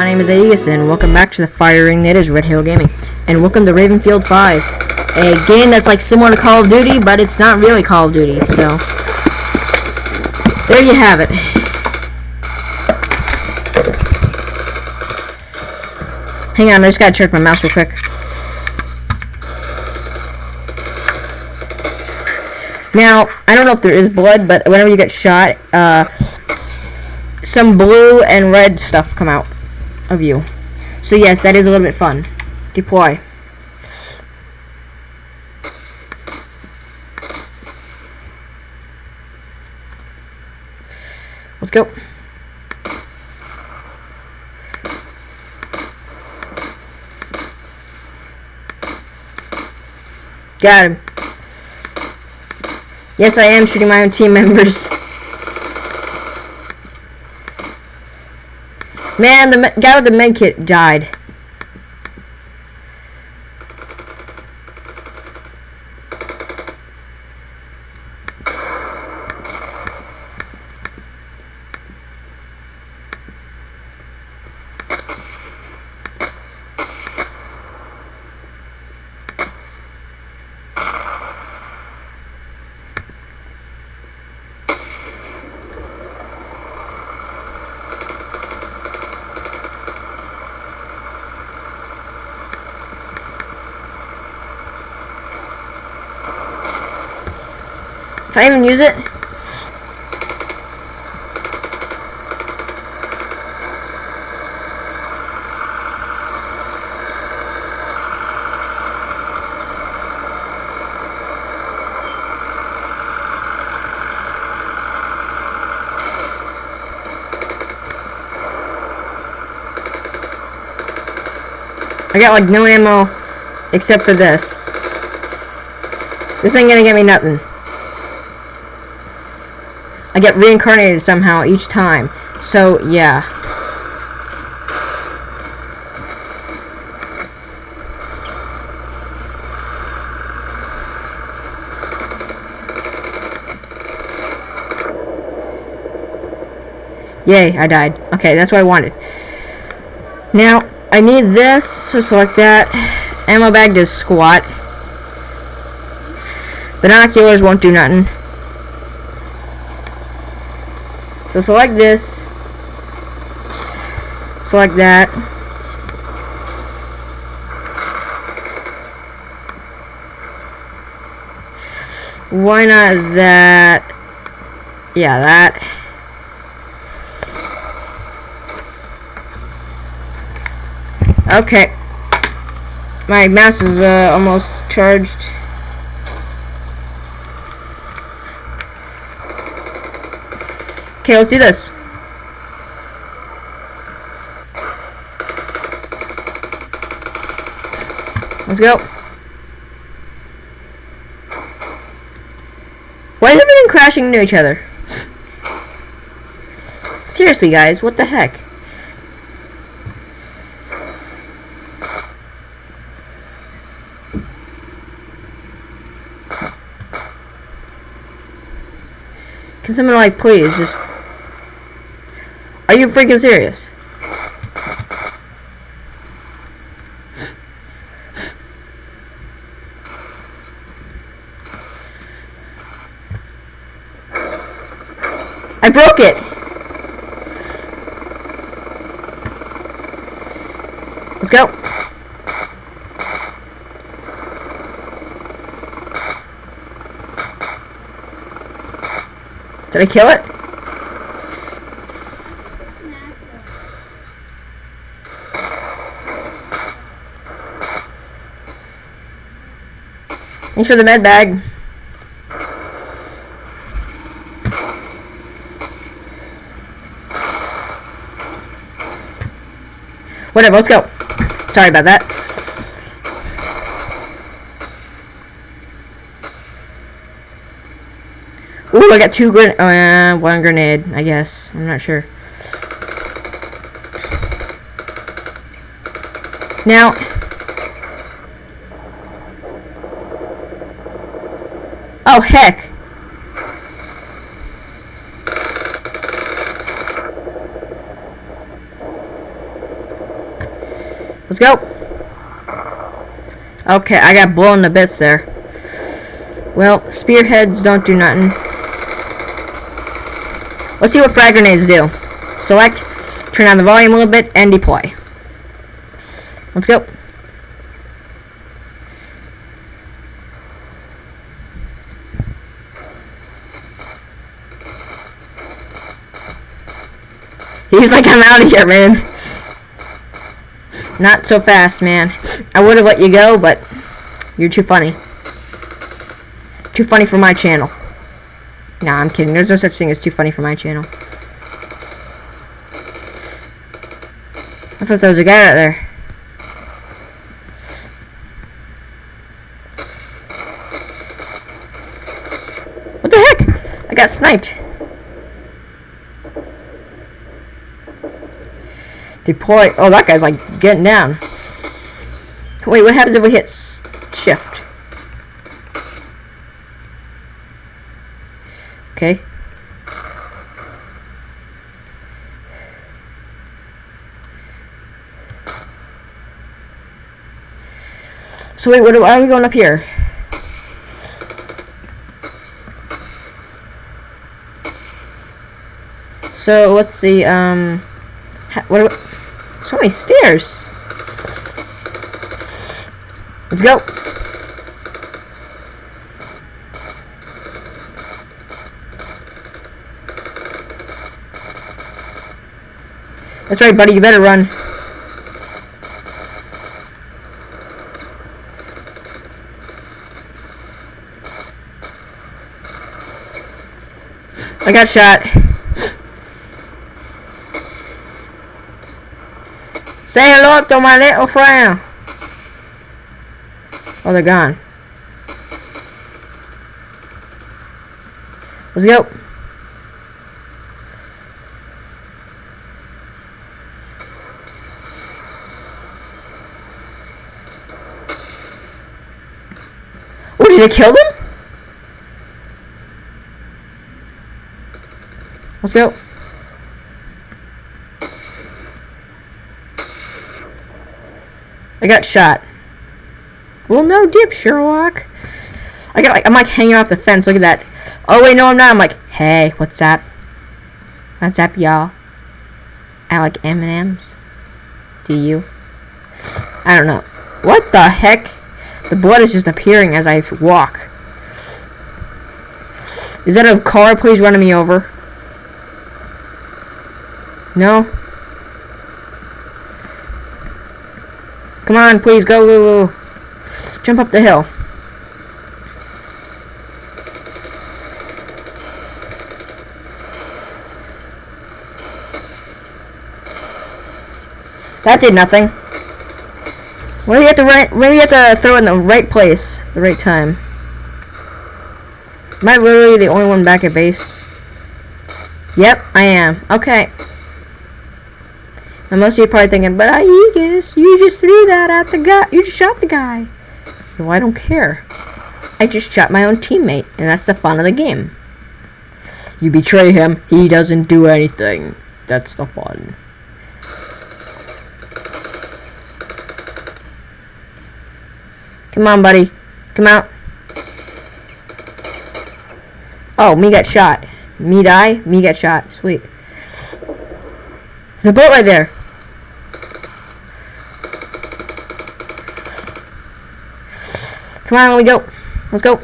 my name is Aegis, and welcome back to the firing that is Red Halo Gaming. And welcome to Ravenfield 5, a game that's like similar to Call of Duty, but it's not really Call of Duty, so... There you have it. Hang on, I just gotta check my mouse real quick. Now, I don't know if there is blood, but whenever you get shot, uh, some blue and red stuff come out of you. So yes, that is a little bit fun. Deploy. Let's go. Got him. Yes, I am shooting my own team members. Man, the guy with the med kit died. Can I even use it? I got like no ammo except for this. This ain't gonna get me nothing. I get reincarnated somehow each time. So, yeah. Yay, I died. Okay, that's what I wanted. Now, I need this, so select that. Ammo bag does squat. Binoculars won't do nothing. So select this. Select that. Why not that? Yeah, that. Okay. My mouse is uh, almost charged. Okay, let's do this. Let's go. Why is everything crashing into each other? Seriously, guys, what the heck? Can someone, like, please just are you freaking serious? I broke it! Let's go. Did I kill it? Thanks for the med bag. Whatever, let's go. Sorry about that. Ooh, I got two gren- uh, one grenade, I guess. I'm not sure. Now, Oh, heck. Let's go. Okay, I got blown to bits there. Well, spearheads don't do nothing. Let's see what frag grenades do. Select, turn down the volume a little bit, and deploy. Let's go. He's like, I'm out of here, man. Not so fast, man. I would have let you go, but you're too funny. Too funny for my channel. Nah, I'm kidding. There's no such thing as too funny for my channel. I thought there was a guy out there. What the heck? I got sniped. Deploy. Oh, that guy's like getting down. Wait, what happens if we hit shift? Okay. So wait, what are we going up here? So let's see. Um, what? So many stairs. Let's go. That's right, buddy. You better run. I got shot. Say hello to my little friend. Oh, they're gone. Let's go. Oh, did they kill them? Let's go. I got shot. Well, no dip, Sherlock. I got like I'm like hanging off the fence. Look at that. Oh wait, no, I'm not. I'm like, hey, what's up? What's up, y'all? I like M and M's. Do you? I don't know. What the heck? The blood is just appearing as I walk. Is that a car? Please running me over. No? Come on, please, go, go. Jump up the hill. That did nothing. Where do you have to run? Where do you have to throw in the right place, the right time? Am I literally the only one back at base? Yep, I am. Okay. Of you are probably thinking, but Aegis, you just threw that at the guy. You just shot the guy. No, I don't care. I just shot my own teammate, and that's the fun of the game. You betray him, he doesn't do anything. That's the fun. Come on, buddy. Come out. Oh, me got shot. Me die, me get shot. Sweet. There's a boat right there. Come on, we go. Let's go.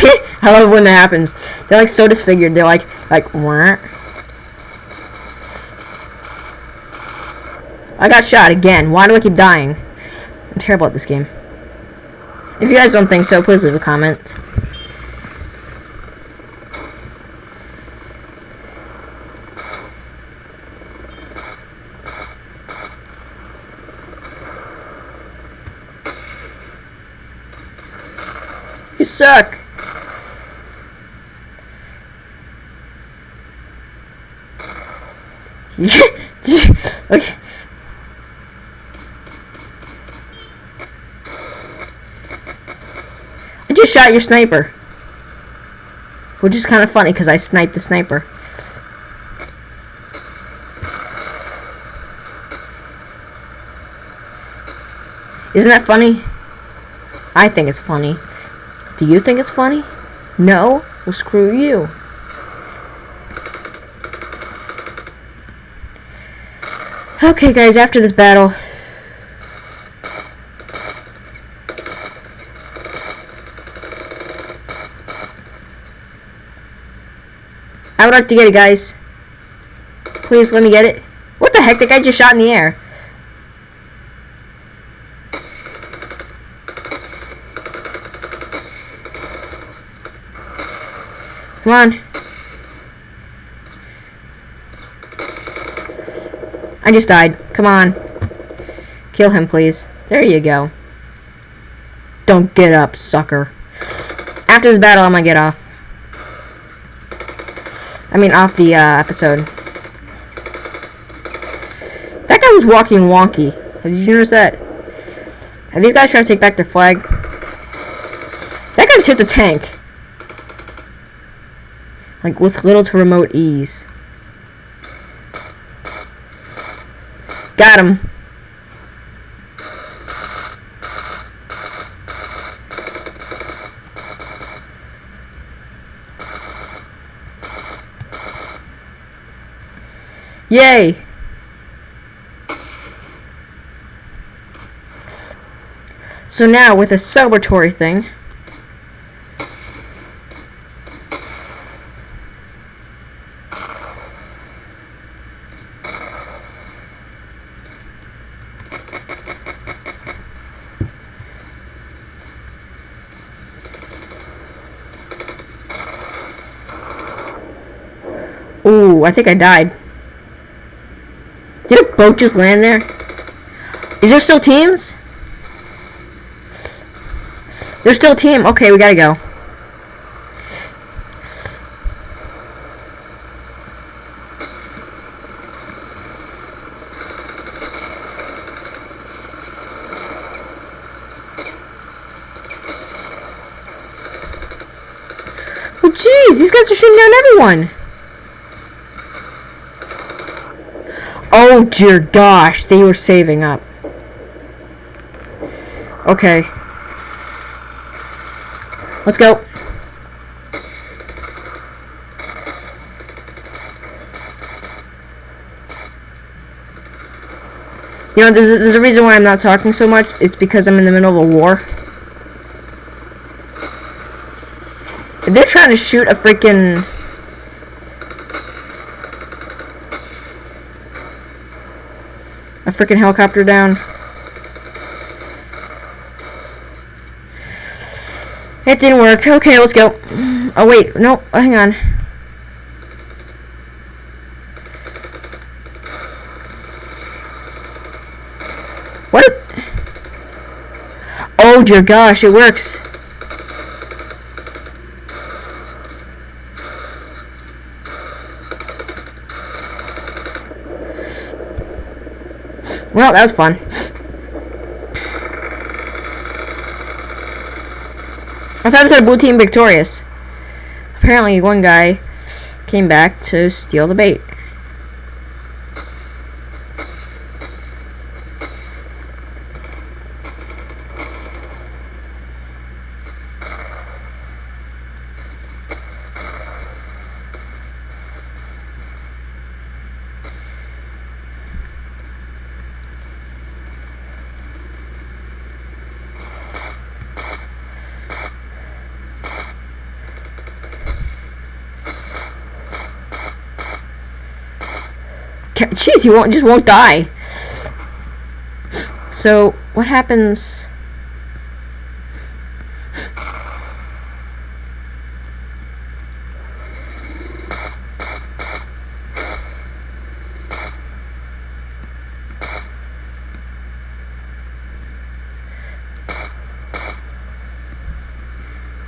I love when that happens. They're like so disfigured. They're like like Wah. I got shot again. Why do I keep dying? I'm terrible at this game. If you guys don't think so, please leave a comment. You suck. okay. I just shot your sniper. Which is kind of funny because I sniped the sniper. Isn't that funny? I think it's funny. Do you think it's funny? No? Well, screw you. Okay, guys, after this battle... would like to get it, guys. Please, let me get it. What the heck? The guy just shot in the air. Come on. I just died. Come on. Kill him, please. There you go. Don't get up, sucker. After this battle, I'm gonna get off. I mean, off the uh, episode. That guy was walking wonky. Did you notice that? Are these guys trying to take back their flag? That guy just hit the tank. Like, with little to remote ease. Got him. Yay! So now, with a celebratory thing, Ooh, I think I died. Boat just land there? Is there still teams? There's still team. Okay, we gotta go. Oh, jeez, these guys are shooting down everyone. Oh dear gosh, they were saving up. Okay. Let's go. You know, there's a, there's a reason why I'm not talking so much. It's because I'm in the middle of a war. They're trying to shoot a freaking a freaking helicopter down. It didn't work. Okay, let's go. Oh, wait. No, hang on. What? Oh, dear gosh, it works. Well, that was fun. I thought it said blue team victorious. Apparently one guy came back to steal the bait. Jeez, he won't just won't die. So what happens?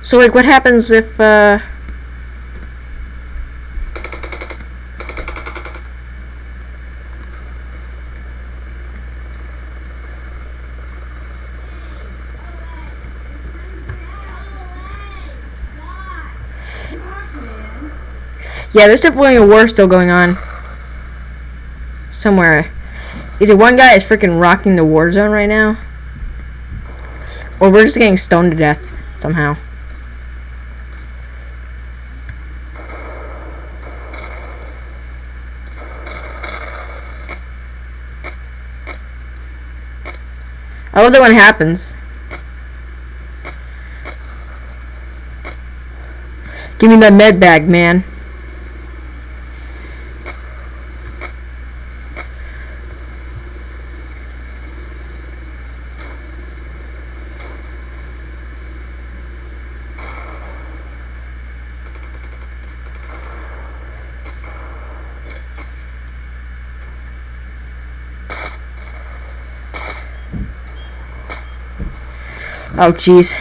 So like what happens if uh Yeah, there's definitely a war still going on. Somewhere. Either one guy is freaking rocking the war zone right now. Or we're just getting stoned to death somehow. I love that when it happens. Give me that med bag, man. Oh, jeez.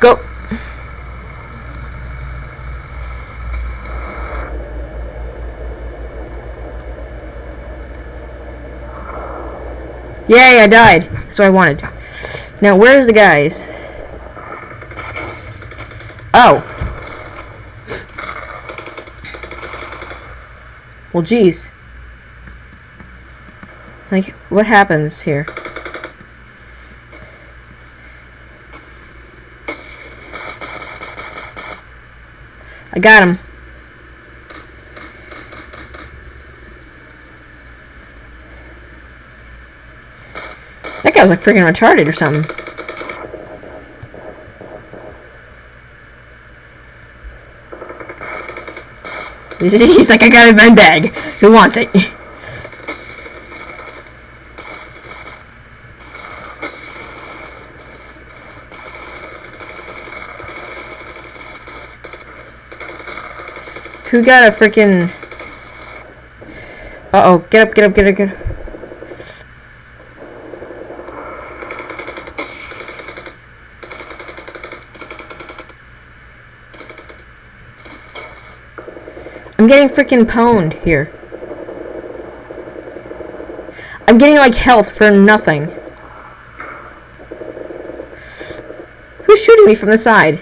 Go. Yay, I died. That's what I wanted. Now, where's the guys? Oh. Well, geez. Like, what happens here? I got him. Guy was like freaking retarded or something. He's like, I got a med bag. Who wants it? Who got a freaking... Uh-oh, get up, get up, get up, get up. I'm getting freaking pwned here. I'm getting like health for nothing. Who's shooting me from the side?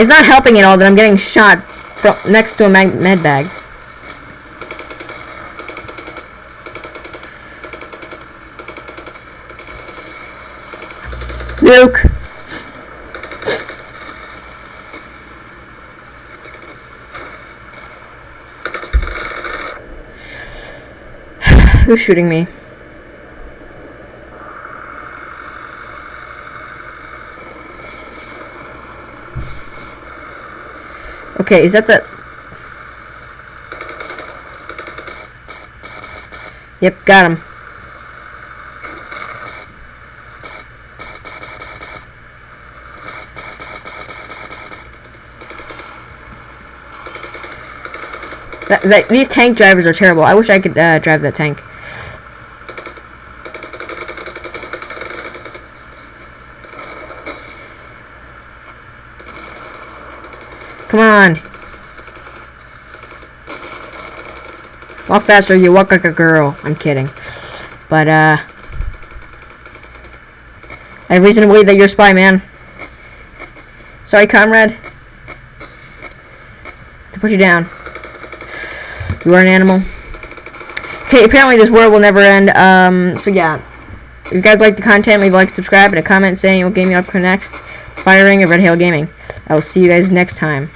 It's not helping at all that I'm getting shot from next to a med bag. Luke. Who's shooting me? Okay, is that the... Yep, got him. That, that, these tank drivers are terrible. I wish I could uh, drive that tank. Come on. Walk faster, you walk like a girl. I'm kidding. But, uh... I have reason to believe that you're a spy, man. Sorry, comrade. To put you down. You are an animal. Okay, apparently this world will never end. Um, so yeah. If you guys like the content, leave a like, subscribe, and a comment saying what game you up for next. Firing of Red Hail Gaming. I will see you guys next time.